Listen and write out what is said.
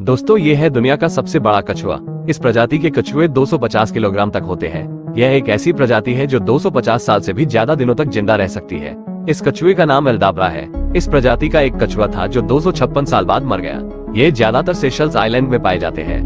दोस्तों, ये है दुनिया का सबसे बड़ा कछुआ। इस प्रजाति के कछुए 250 किलोग्राम तक होते हैं। यह एक ऐसी प्रजाति है जो 250 साल से भी ज़्यादा दिनों तक ज़िंदा रह सकती है। इस कछुए का नाम एल्दाब्रा है। इस प्रजाति का एक कछुआ था जो दो सौ छप्पन साल बाद मर गया। ये ज़्यादातर सेशल्स आइलैंड में पाए जाते हैं।